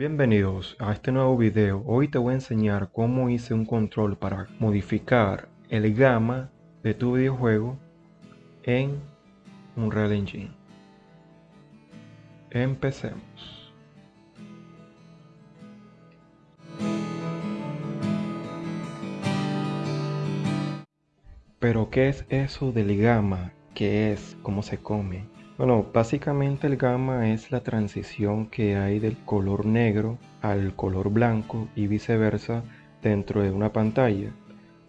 Bienvenidos a este nuevo video. Hoy te voy a enseñar cómo hice un control para modificar el gamma de tu videojuego en Unreal Engine. Empecemos. Pero ¿qué es eso del gamma? ¿Qué es? ¿Cómo se come? Bueno, básicamente el gamma es la transición que hay del color negro al color blanco y viceversa dentro de una pantalla.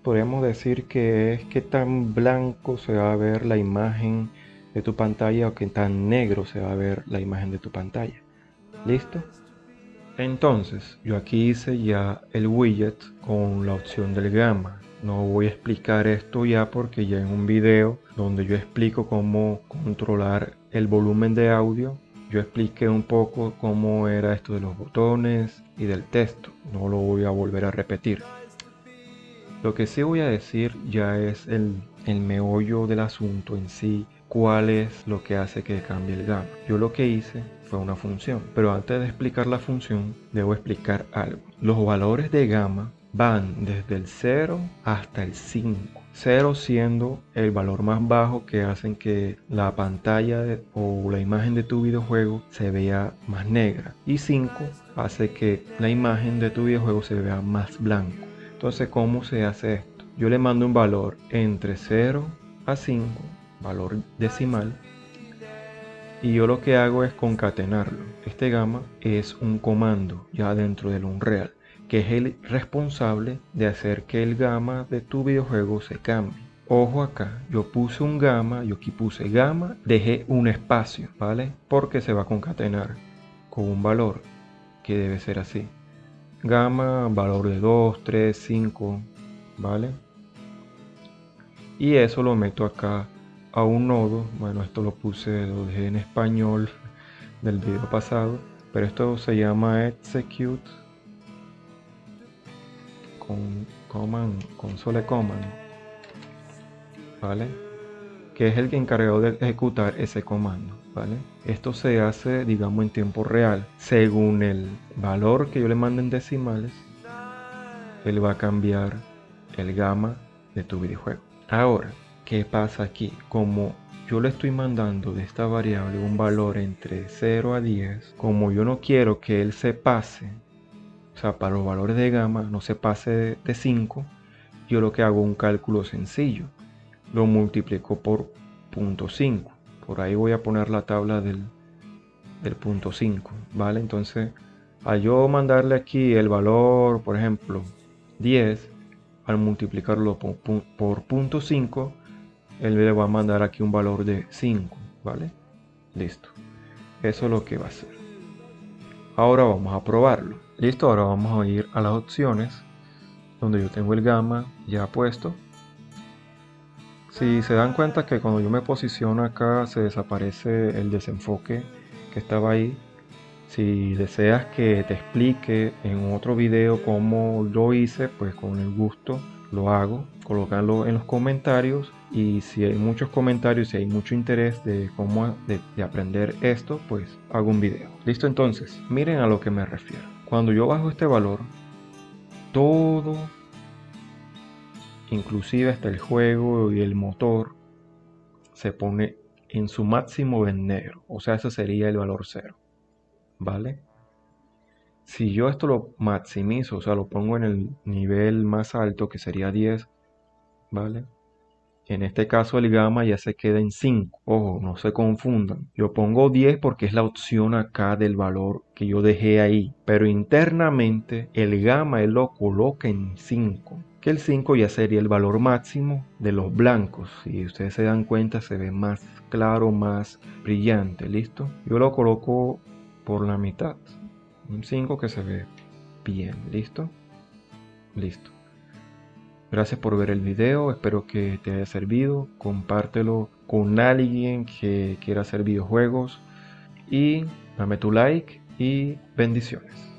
Podemos decir que es que tan blanco se va a ver la imagen de tu pantalla o que tan negro se va a ver la imagen de tu pantalla. ¿Listo? Entonces, yo aquí hice ya el widget con la opción del gamma. No voy a explicar esto ya porque ya en un video donde yo explico cómo controlar el volumen de audio, yo expliqué un poco cómo era esto de los botones y del texto. No lo voy a volver a repetir. Lo que sí voy a decir ya es el, meollo del asunto en sí, cuál es lo que hace que cambie el gamma. Yo lo que hice fue una función, pero antes de explicar la función, debo explicar algo. Los valores de gamma van desde el 0 hasta el 5. 0 siendo el valor más bajo que hacen que la pantalla o la imagen de tu videojuego se vea más negra. Y 5 hace que la imagen de tu videojuego se vea más blanco. Entonces, ¿cómo se hace esto? Yo le mando un valor entre 0 a 5, valor decimal, y yo lo que hago es concatenarlo. Este gamma es un comando ya dentro del Unreal que es el responsable de hacer que el gamma de tu videojuego se cambie. Ojo acá, yo puse un gamma, yo aquí puse gamma, dejé un espacio, ¿vale? Porque se va a concatenar con un valor que debe ser así. Gamma, valor de 2, 3, 5, ¿vale? Y eso lo meto acá a un nodo. Bueno, esto lo puse, lo dejé en español del video pasado, pero esto se llama execute con console command, ¿vale? Que es el que encargado de ejecutar ese comando, ¿vale? Esto se hace, digamos, en tiempo real. Según el valor que yo le mande en decimales, él va a cambiar el gamma de tu videojuego. Ahora, ¿qué pasa aquí? Como yo le estoy mandando de esta variable un valor entre 0 a 10, como yo no quiero que él se pase o sea, para los valores de gamma no se pase de 5, yo lo que hago un cálculo sencillo. Lo multiplico por 0.5. Por ahí voy a poner la tabla del, del punto 5, ¿vale? Entonces, al yo mandarle aquí el valor, por ejemplo, 10, al multiplicarlo por, por punto 5, él le va a mandar aquí un valor de 5, ¿vale? Listo. Eso es lo que va a hacer. Ahora vamos a probarlo. Listo, ahora vamos a ir a las opciones donde yo tengo el gamma ya puesto. Si se dan cuenta que cuando yo me posiciono acá se desaparece el desenfoque que estaba ahí. Si deseas que te explique en otro video cómo lo hice, pues con el gusto lo hago. Colocarlo en los comentarios y si hay muchos comentarios, si hay mucho interés de cómo de aprender esto, pues hago un video. Listo entonces, miren a lo que me refiero. Cuando yo bajo este valor, todo, inclusive hasta el juego y el motor, se pone en su máximo en negro. O sea, ese sería el valor cero. ¿Vale? Si yo esto lo maximizo, o sea, lo pongo en el nivel más alto, que sería 10, ¿vale? En este caso el gamma ya se queda en 5. Ojo, no se confundan. Yo pongo 10 porque es la opción acá del valor que yo dejé ahí. Pero internamente el gamma él lo coloca en 5. Que el 5 ya sería el valor máximo de los blancos. Si ustedes se dan cuenta se ve más claro, más brillante. ¿Listo? Yo lo coloco por la mitad. Un 5 que se ve bien. ¿Listo? Listo. Gracias por ver el video, espero que te haya servido, compártelo con alguien que quiera hacer videojuegos y dame tu like y bendiciones.